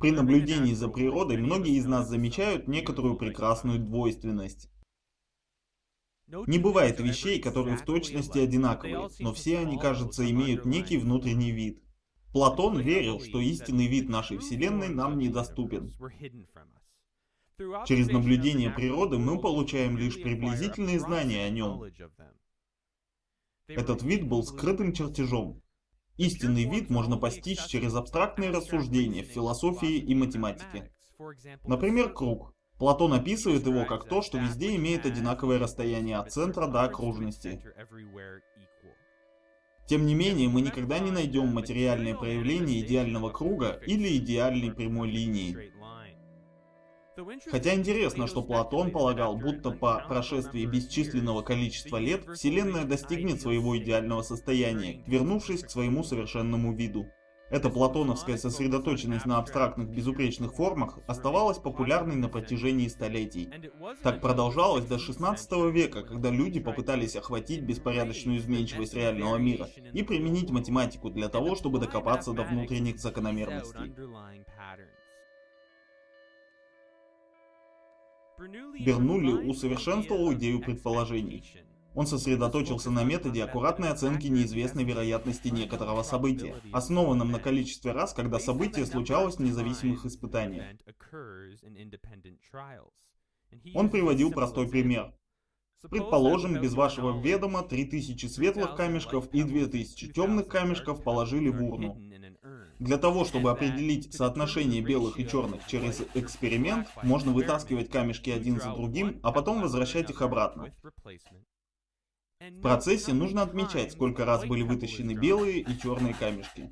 При наблюдении за природой многие из нас замечают некоторую прекрасную двойственность. Не бывает вещей, которые в точности одинаковые, но все они, кажется, имеют некий внутренний вид. Платон верил, что истинный вид нашей Вселенной нам недоступен. Через наблюдение природы мы получаем лишь приблизительные знания о нем. Этот вид был скрытым чертежом. Истинный вид можно постичь через абстрактные рассуждения в философии и математике. Например, круг. Платон описывает его как то, что везде имеет одинаковое расстояние от центра до окружности. Тем не менее, мы никогда не найдем материальное проявление идеального круга или идеальной прямой линии. Хотя интересно, что Платон полагал, будто по прошествии бесчисленного количества лет Вселенная достигнет своего идеального состояния, вернувшись к своему совершенному виду. Эта платоновская сосредоточенность на абстрактных безупречных формах оставалась популярной на протяжении столетий. Так продолжалось до 16 века, когда люди попытались охватить беспорядочную изменчивость реального мира и применить математику для того, чтобы докопаться до внутренних закономерностей. Бернулли усовершенствовал идею предположений. Он сосредоточился на методе аккуратной оценки неизвестной вероятности некоторого события, основанном на количестве раз, когда событие случалось в независимых испытаниях. Он приводил простой пример. Предположим, без вашего ведома 3000 светлых камешков и 2000 темных камешков положили в урну. Для того, чтобы определить соотношение белых и черных через эксперимент, можно вытаскивать камешки один за другим, а потом возвращать их обратно. В процессе нужно отмечать, сколько раз были вытащены белые и черные камешки.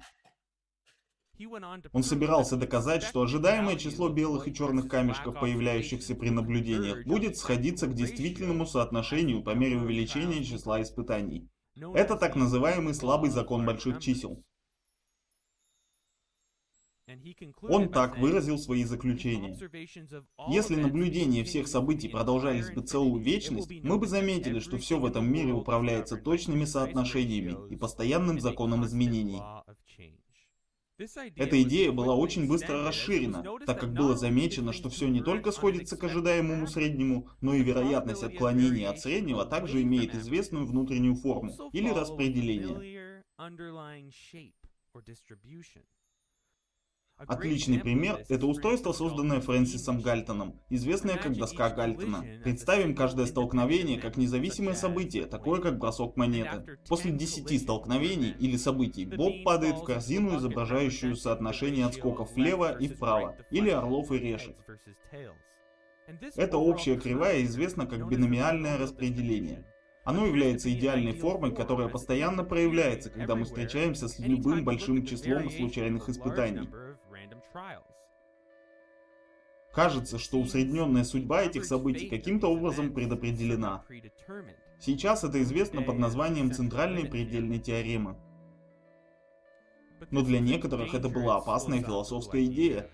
Он собирался доказать, что ожидаемое число белых и черных камешков, появляющихся при наблюдениях, будет сходиться к действительному соотношению по мере увеличения числа испытаний. Это так называемый слабый закон больших чисел. Он так выразил свои заключения. Если наблюдения всех событий продолжались бы целую вечность, мы бы заметили, что все в этом мире управляется точными соотношениями и постоянным законом изменений. Эта идея была очень быстро расширена, так как было замечено, что все не только сходится к ожидаемому среднему, но и вероятность отклонения от среднего также имеет известную внутреннюю форму или распределение. Отличный пример – это устройство, созданное Фрэнсисом Гальтоном, известное как доска Гальтона. Представим каждое столкновение как независимое событие, такое как бросок монеты. После 10 столкновений или событий Боб падает в корзину, изображающую соотношение отскоков влево и вправо, или орлов и решек. Эта общая кривая известна как биномиальное распределение. Оно является идеальной формой, которая постоянно проявляется, когда мы встречаемся с любым большим числом случайных испытаний. Кажется, что усредненная судьба этих событий каким-то образом предопределена. Сейчас это известно под названием центральной предельной теоремы. Но для некоторых это была опасная философская идея,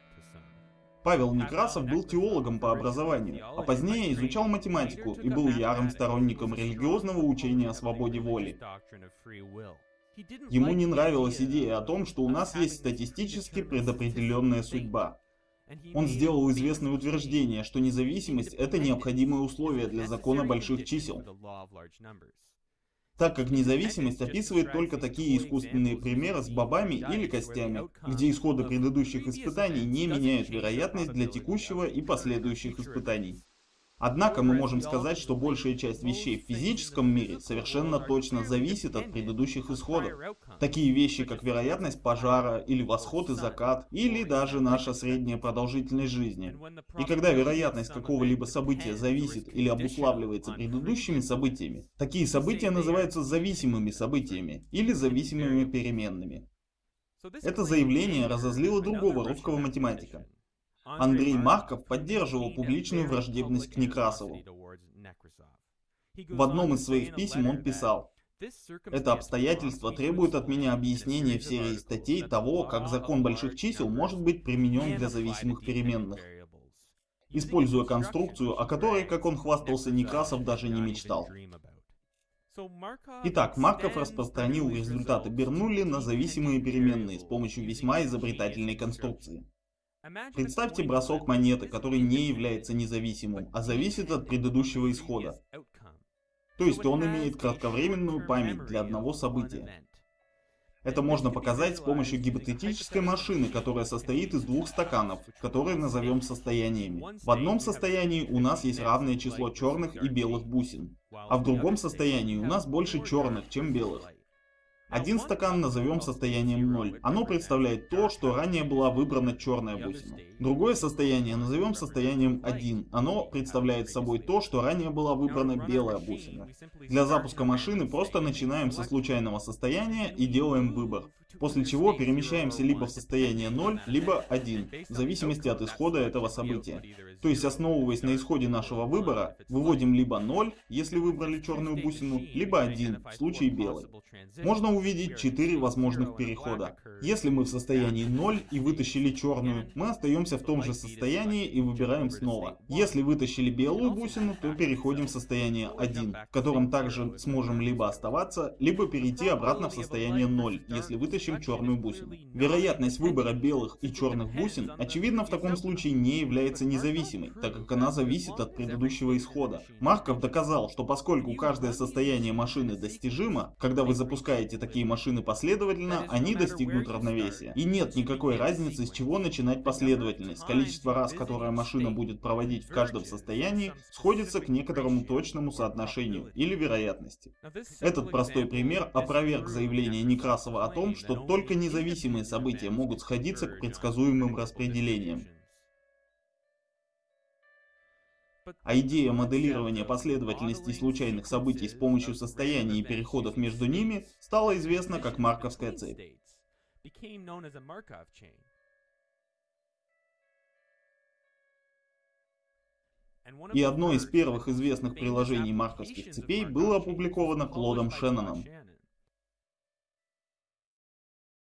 Павел Некрасов был теологом по образованию, а позднее изучал математику и был ярым сторонником религиозного учения о свободе воли. Ему не нравилась идея о том, что у нас есть статистически предопределенная судьба. Он сделал известное утверждение, что независимость – это необходимое условие для закона больших чисел так как независимость описывает только такие искусственные примеры с бобами или костями, где исходы предыдущих испытаний не меняют вероятность для текущего и последующих испытаний. Однако мы можем сказать, что большая часть вещей в физическом мире совершенно точно зависит от предыдущих исходов. Такие вещи, как вероятность пожара, или восход и закат, или даже наша средняя продолжительность жизни. И когда вероятность какого-либо события зависит или обуславливается предыдущими событиями, такие события называются зависимыми событиями или зависимыми переменными. Это заявление разозлило другого русского математика. Андрей Марков поддерживал публичную враждебность к Некрасову. В одном из своих писем он писал, это обстоятельство требует от меня объяснения в серии статей того, как закон больших чисел может быть применен для зависимых переменных, используя конструкцию, о которой, как он хвастался, Некрасов даже не мечтал. Итак, Марков распространил результаты Бернулли на зависимые переменные с помощью весьма изобретательной конструкции. Представьте бросок монеты, который не является независимым, а зависит от предыдущего исхода. То есть он имеет кратковременную память для одного события. Это можно показать с помощью гипотетической машины, которая состоит из двух стаканов, которые назовем состояниями. В одном состоянии у нас есть равное число черных и белых бусин, а в другом состоянии у нас больше черных, чем белых. Один стакан назовем состоянием 0. Оно представляет то, что ранее была выбрана черная бусина. Другое состояние назовем состоянием 1. Оно представляет собой то, что ранее была выбрана белая бусина. Для запуска машины просто начинаем со случайного состояния и делаем выбор. После чего перемещаемся либо в состояние 0, либо 1, в зависимости от исхода этого события. То есть, основываясь на исходе нашего выбора, выводим либо 0, если выбрали черную бусину, либо 1, в случае белой. Можно увидеть 4 возможных перехода. Если мы в состоянии 0 и вытащили черную, мы остаемся в том же состоянии и выбираем снова. Если вытащили белую бусину, то переходим в состояние 1, в котором также сможем либо оставаться, либо перейти обратно в состояние 0, если вытащим черную бусину. Вероятность выбора белых и черных бусин, очевидно, в таком случае не является независимой, так как она зависит от предыдущего исхода. Марков доказал, что поскольку каждое состояние машины достижимо, когда вы запускаете такие машины последовательно, они достигнут равновесия. И нет никакой разницы, с чего начинать последовательность. Количество раз, которое машина будет проводить в каждом состоянии, сходится к некоторому точному соотношению или вероятности. Этот простой пример опроверг заявление Некрасова о том, что только независимые события могут сходиться к предсказуемым распределениям. А идея моделирования последовательностей случайных событий с помощью состояний и переходов между ними стала известна как Марковская цепь. И одно из первых известных приложений марковских цепей было опубликовано Клодом Шенноном